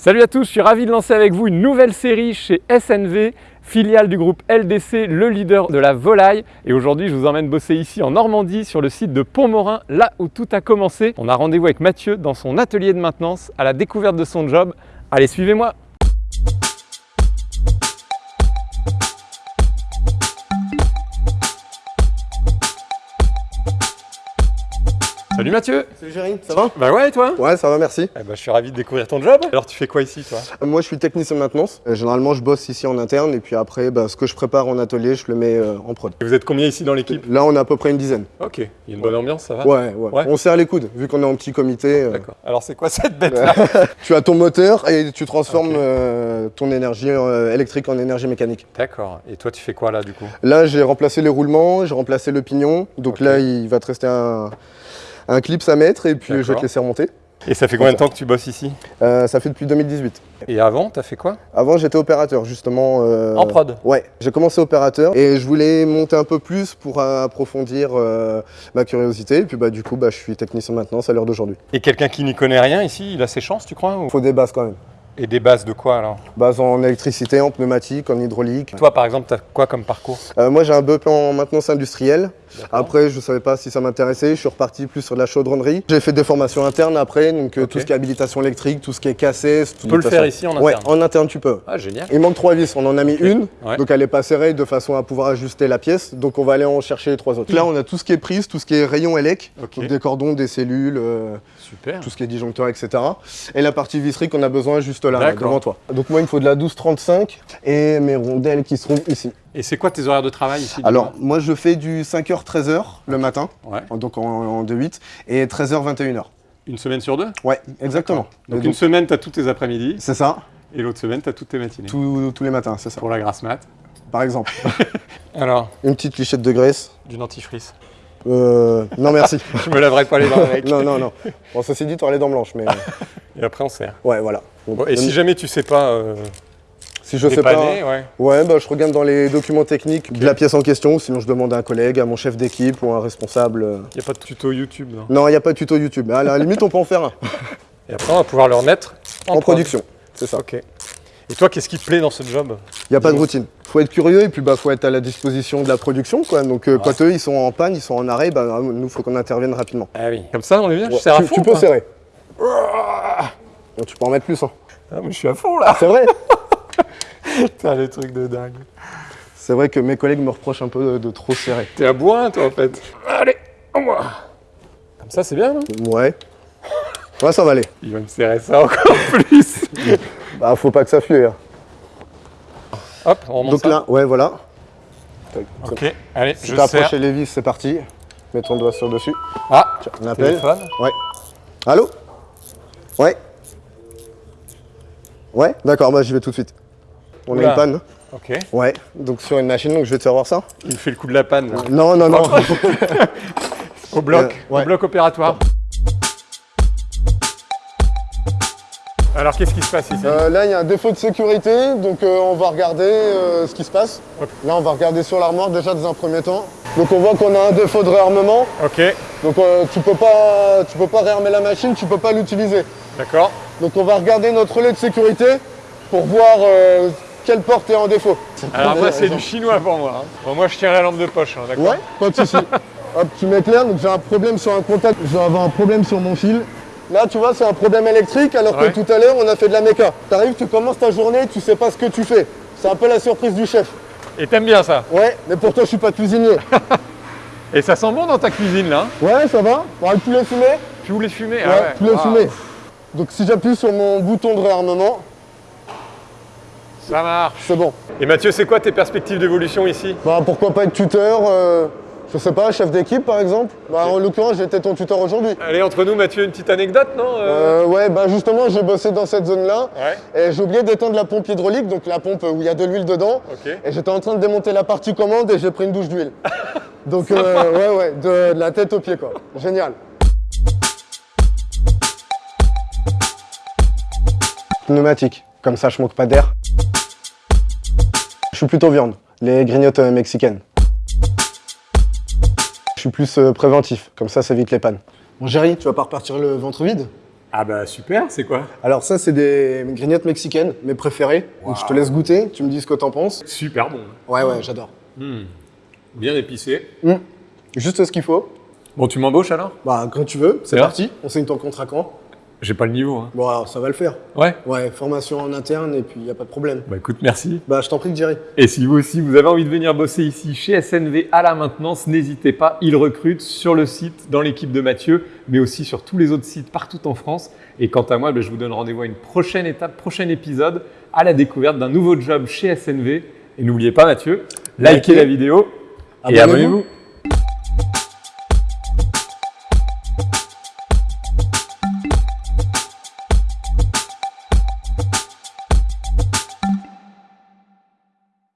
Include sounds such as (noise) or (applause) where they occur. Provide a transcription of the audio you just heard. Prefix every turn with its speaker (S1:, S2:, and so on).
S1: Salut à tous, je suis ravi de lancer avec vous une nouvelle série chez SNV, filiale du groupe LDC, le leader de la volaille. Et aujourd'hui, je vous emmène bosser ici en Normandie, sur le site de Pont-Morin, là où tout a commencé. On a rendez-vous avec Mathieu dans son atelier de maintenance, à la découverte de son job. Allez, suivez-moi Salut Mathieu
S2: Salut Jérémy, ça va?
S1: Bah ouais et toi?
S2: Ouais, ça va, merci.
S1: Eh bah, Je suis ravi de découvrir ton job. Alors tu fais quoi ici toi?
S2: Euh, Moi, je suis technicien de maintenance. Euh, Généralement, je bosse ici en interne et puis après, bah, ce que je prépare en atelier, je le mets euh, en prod.
S1: Et Vous êtes combien ici dans l'équipe?
S2: Là, on a à peu près une dizaine.
S1: Ok, il y a une bonne ambiance, ça va?
S2: Ouais, ouais.
S1: Ouais.
S2: On serre les coudes, vu qu'on est en petit comité. euh,
S1: D'accord. Alors c'est quoi cette bête là (laughs)
S2: tu as ton moteur et tu transformes euh, ton énergie électrique en énergie mécanique.
S1: D'accord. Et toi tu fais quoi là du coup?
S2: Là, j'ai remplacé les roulements, j'ai remplacé le pignon. Donc là, il va te rester un, un clip à mettre et puis je vais te laisser remonter.
S1: Et ça fait combien de temps que tu bosses ici?
S2: Euh, ça fait depuis 2018.
S1: Et avant, t'as fait quoi?
S2: Avant, j'étais opérateur, justement. euh,
S1: En prod
S2: Ouais, j'ai commencé opérateur et je voulais monter un peu plus pour approfondir euh, ma curiosité. Et puis bah, du coup, bah, je suis technicien de maintenance à l'heure d'aujourd'hui.
S1: Et quelqu'un qui n'y connaît rien ici, il a ses chances, tu crois ou-
S2: Il faut des bases quand même.
S1: Et des bases de quoi alors?
S2: Bases en électricité, en pneumatique, en hydraulique.
S1: Toi par exemple, t'as quoi comme parcours?
S2: Euh, moi, j'ai un BEP en maintenance industrielle. Après, je ne savais pas si ça m'intéressait. Je suis reparti plus sur de la chaudronnerie. J'ai fait des formations internes après, donc euh, tout ce qui est habilitation électrique, tout ce qui est cassé.
S1: Tu peux le faire ici en
S2: Ouais,
S1: interne
S2: en interne, tu peux.
S1: Ah génial.
S2: Il manque trois vis, on en a mis une,
S1: Ouais.
S2: donc elle est pas serrée de façon à pouvoir ajuster la pièce, donc on va aller en chercher les trois autres. Là on a tout ce qui est prise, tout ce qui est rayon élec, donc des cordons, des cellules, euh,
S1: Super.
S2: tout ce qui est disjoncteur, etc. Et la partie visserie qu'on a besoin juste là, là, devant toi. Donc moi il me faut de la 12-35 et mes rondelles qui seront ici.
S1: Et c'est quoi tes horaires de travail ici
S2: Alors moi je fais du 5h-13h le matin,
S1: Ouais.
S2: donc en, en 2-8, et 13h-21h.
S1: Une semaine sur deux
S2: Ouais, exactement.
S1: Donc une semaine, t'as tous tes après-midi,
S2: C'est ça,
S1: et l'autre semaine, t'as toutes tes matinées.
S2: tous tous les matins, c'est ça.
S1: Pour la grasse mat.
S2: Par exemple, (laughs)
S1: Alors,
S2: une petite lichette de graisse.
S1: du dentifrice.
S2: Euh, non merci. (laughs)
S1: Je me laverai pas les dents avec.
S2: non, non, non. Bon, ceci dit, tu les dents blanches, mais (laughs)
S1: Et après on serre.
S2: ouais, voilà.
S1: Et si jamais tu sais pas euh,
S2: si je sais pas,
S1: dépanner, ouais.
S2: ouais, bah, je regarde dans les documents techniques de la pièce en question, ou sinon je demande à un collègue, à mon chef d'équipe ou à un responsable. euh.
S1: Y a pas de tuto YouTube, non?
S2: Non, il n'y a pas de tuto YouTube, mais à la limite, on peut en faire un
S1: Et après, on va pouvoir le remettre en,
S2: en,
S1: prod.
S2: production. C'est ça.
S1: Ok. Et toi, qu'est-ce qui te plaît dans ce job?
S2: Il n'y a pas de routine. faut être curieux et puis bah faut être à la disposition de la production, quoi. Donc euh, quand eux ils sont en panne, ils sont en arrêt, bah nous faut qu'on intervienne rapidement.
S1: Ah oui. Comme ça, on est bien Je
S2: Ouais,
S1: serre à
S2: tu,
S1: fond
S2: tu peux serrer. Tu peux en mettre plus, hein.
S1: Ah, mais je suis à fond là
S2: C'est vrai. (laughs) (laughs)
S1: Putain, les trucs de dingue.
S2: C'est vrai que mes collègues me reprochent un peu de, de trop serrer.
S1: T'es à bois, toi, en fait. Allez, au moins. Comme ça, c'est bien, non?
S2: Ouais. Ouais, ça va aller.
S1: Il va me serrer ça encore (laughs) plus.
S2: Bah, faut pas que ça fuit. hein.
S1: Hop, on remonte
S2: Donc
S1: ça.
S2: là, ouais, voilà.
S1: Ok, allez,
S2: Si
S1: je
S2: t'as
S1: serre.
S2: approché les vis, c'est parti. Mets ton doigt sur dessus.
S1: Ah,
S2: Tiens, on appelle.
S1: téléphone.
S2: Ouais. Allô? Ouais. Ouais, d'accord, bah j'y vais tout de suite. On
S1: Oula.
S2: a une panne.
S1: Ok,
S2: Ouais, donc sur une machine, donc je vais te faire voir ça.
S1: il me fait le coup de la panne, là.
S2: Non, non, non. (laughs)
S1: Au bloc,
S2: Euh, ouais.
S1: au bloc opératoire. Alors, qu'est-ce qui se passe ici?
S2: Euh, là, il y a un défaut de sécurité, donc euh, on va regarder euh, ce qui se passe. Là, on va regarder sur l'armoire déjà dans un premier temps. Donc on voit qu'on a un défaut de réarmement.
S1: Ok,
S2: Donc euh, tu peux pas, tu peux pas réarmer la machine, tu peux pas l'utiliser.
S1: d'accord.
S2: Donc on va regarder notre relais de sécurité pour voir euh, quelle porte est en défaut.
S1: Alors, moi, c'est (laughs) du chinois pour moi. hein. Bon, moi, je tiens la lampe de poche, hein, d'accord
S2: Ouais, pas de souci. (laughs) Hop, tu m'éclaires, donc j'ai un problème sur un contact, je vais avoir un problème sur mon fil. Là, tu vois, c'est un problème électrique, alors
S1: Ouais.
S2: que tout à l'heure, on a fait de la méca. T'arrives, tu commences ta journée, tu sais pas ce que tu fais. C'est un peu la surprise du chef.
S1: Et t'aimes bien ça
S2: Ouais, mais pour toi, je suis pas cuisinier. (laughs)
S1: Et ça sent bon dans ta cuisine, là hein?
S2: Ouais, ça va Bon, le poulet fumé
S1: Tu voulais fumer?
S2: Ouais,
S1: ah ouais.
S2: poulet
S1: Ah,
S2: fumé. Donc si j'appuie sur mon bouton de réarmement,
S1: Ça marche.
S2: c'est bon.
S1: Et Mathieu, c'est quoi tes perspectives d'évolution ici?
S2: Bah, pourquoi pas être tuteur euh, Je sais pas, chef d'équipe par exemple? Bah, en l'occurrence, j'étais ton tuteur aujourd'hui.
S1: Allez, entre nous, Mathieu, une petite anecdote, non euh?
S2: Euh, ouais, bah justement, j'ai bossé dans cette zone-là.
S1: Ouais,
S2: Et j'ai oublié d'éteindre la pompe hydraulique, donc la pompe où il y a de l'huile dedans. Et j'étais en train de démonter la partie commande et j'ai pris une douche d'huile. (laughs) Donc euh, ouais, ouais, de, de la tête aux pieds quoi. Génial. Pneumatique, comme ça je manque pas d'air. Je suis plutôt viande, les grignotes euh, mexicaines. Je suis plus euh, préventif, comme ça ça évite les pannes. Bon Jerry, tu vas pas repartir le ventre vide?
S1: Ah bah super, c'est quoi?
S2: Alors ça, c'est des grignottes mexicaines, mes préférées. Donc je te laisse goûter, tu me dis ce que t'en penses.
S1: Super bon.
S2: Ouais, ouais, j'adore.
S1: Hmm. Bien épicé.
S2: Mm. Juste ce qu'il faut.
S1: Bon, tu m'embauches alors?
S2: Bah, quand tu veux, c'est
S1: C'est
S2: parti. On signe ton contrat quand?
S1: J'ai pas le niveau. Hein.
S2: Bon, alors ça va le faire.
S1: Ouais
S2: Ouais, formation en interne et puis y a pas de problème.
S1: Bah écoute, merci.
S2: Bah, je t'en prie, Jerry.
S1: Et si vous aussi, vous avez envie de venir bosser ici chez SNV à la maintenance, n'hésitez pas, ils recrutent sur le site, dans l'équipe de Mathieu, mais aussi sur tous les autres sites partout en France. Et quant à moi, ben, je vous donne rendez-vous à une prochaine étape, prochain épisode, à la découverte d'un nouveau job chez SNV. Et n'oubliez pas, Mathieu, likez
S2: Likez.
S1: la vidéo et
S2: Abonnez-vous.
S1: abonnez-vous.